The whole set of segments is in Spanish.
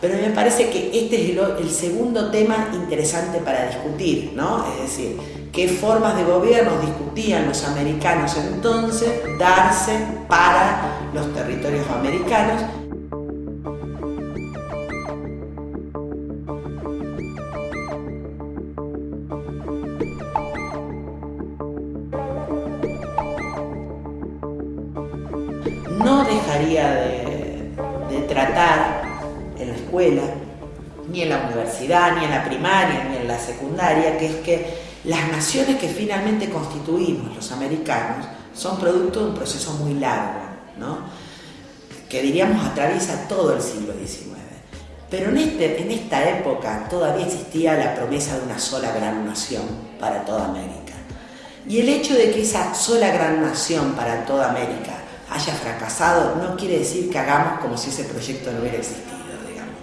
Pero me parece que este es el, segundo tema interesante para discutir, ¿no? Es decir, qué formas de gobierno discutían los americanos entonces darse para los territorios americanos no dejaría de, tratar en la escuela, ni en la universidad, ni en la primaria, ni en la secundaria, que es que las naciones que finalmente constituimos, los americanos, son producto de un proceso muy largo, ¿no? que diríamos atraviesa todo el siglo XIX. Pero en, este, en esta época todavía existía la promesa de una sola gran nación para toda América. Y el hecho de que esa sola gran nación para toda América haya fracasado no quiere decir que hagamos como si ese proyecto no hubiera existido,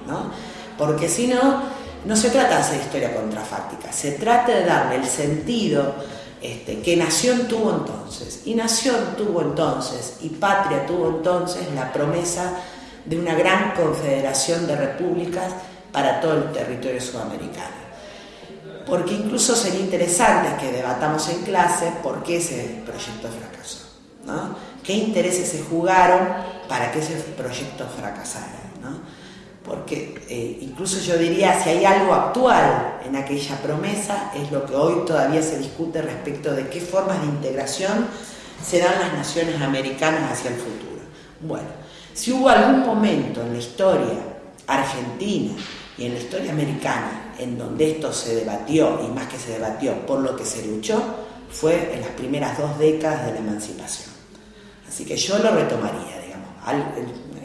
¿no? Porque si no, no se trata de hacer historia contrafáctica, se trata de darle el sentido este, que nación tuvo entonces. Y nación tuvo entonces, y patria tuvo entonces la promesa de una gran confederación de repúblicas para todo el territorio sudamericano. Porque incluso sería interesante que debatamos en clase por qué ese proyecto fracasó. ¿no? qué intereses se jugaron para que ese proyecto fracasara. Porque eh, incluso yo diría, si hay algo actual en aquella promesa, es lo que hoy todavía se discute respecto de qué formas de integración serán las naciones americanas hacia el futuro. Bueno, si hubo algún momento en la historia argentina y en la historia americana en donde esto se debatió, y más que se debatió, por lo que se luchó, fue en las primeras dos décadas de la emancipación. Así que yo lo retomaría, digamos.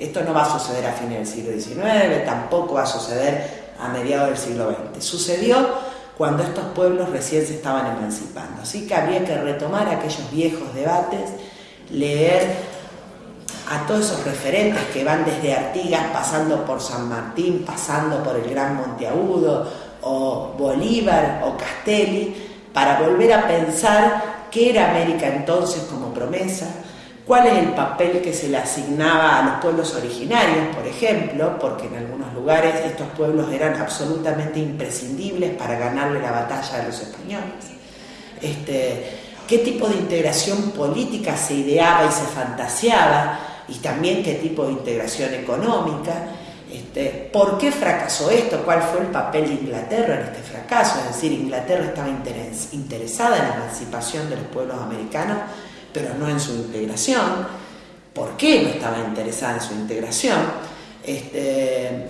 Esto no va a suceder a fines del siglo XIX, tampoco va a suceder a mediados del siglo XX. Sucedió cuando estos pueblos recién se estaban emancipando. Así que habría que retomar aquellos viejos debates, leer a todos esos referentes que van desde Artigas, pasando por San Martín, pasando por el Gran Monteagudo, o Bolívar, o Castelli, para volver a pensar qué era América entonces como promesa, cuál es el papel que se le asignaba a los pueblos originarios, por ejemplo, porque en algunos lugares estos pueblos eran absolutamente imprescindibles para ganarle la batalla a los españoles. Este, qué tipo de integración política se ideaba y se fantaseaba, y también qué tipo de integración económica. Este, ¿Por qué fracasó esto? ¿Cuál fue el papel de Inglaterra en este fracaso? Es decir, Inglaterra estaba interesada en la emancipación de los pueblos americanos pero no en su integración. ¿Por qué no estaba interesada en su integración? Este,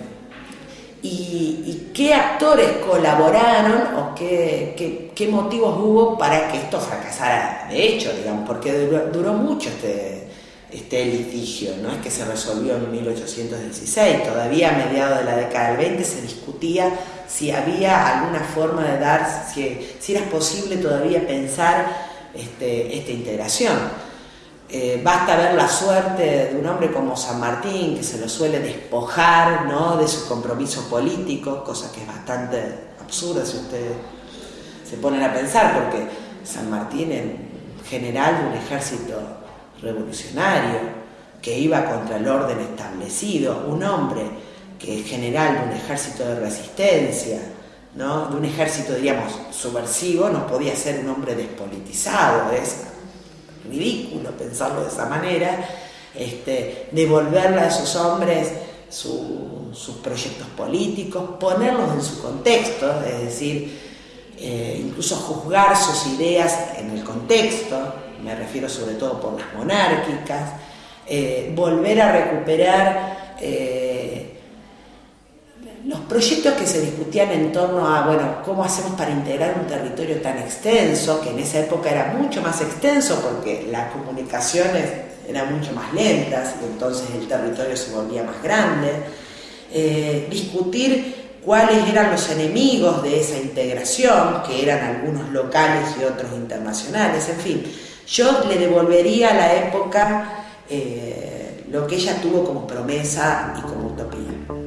y, qué actores colaboraron o qué, qué, motivos hubo para que esto fracasara de hecho, digamos, porque duró, mucho este, este litigio, no es que se resolvió en 1816, todavía a mediados de la década del 20 se discutía si había alguna forma de dar, si, si era posible todavía pensar este, esta integración. Eh, basta ver la suerte de un hombre como San Martín, que se lo suele despojar ¿no? de su compromiso político, cosa que es bastante absurda si ustedes se ponen a pensar, porque San Martín en general de un ejército revolucionario que iba contra el orden establecido, un hombre que es general de un ejército de resistencia, de un ejército, diríamos, subversivo, no podía ser un hombre despolitizado, es ridículo pensarlo de esa manera, este, devolverle a esos hombres sus proyectos políticos, ponerlos en su contexto, es decir, eh, incluso juzgar sus ideas en el contexto, me refiero sobre todo por las monárquicas, eh, volver a recuperar eh, proyectos que se discutían en torno a, bueno, cómo hacemos para integrar un territorio tan extenso, que en esa época era mucho más extenso porque las comunicaciones eran mucho más lentas y entonces el territorio se volvía más grande, eh, discutir cuáles eran los enemigos de esa integración, que eran algunos locales y otros internacionales, en fin, yo le devolvería a la época eh, lo que ella tuvo como promesa y como utopía.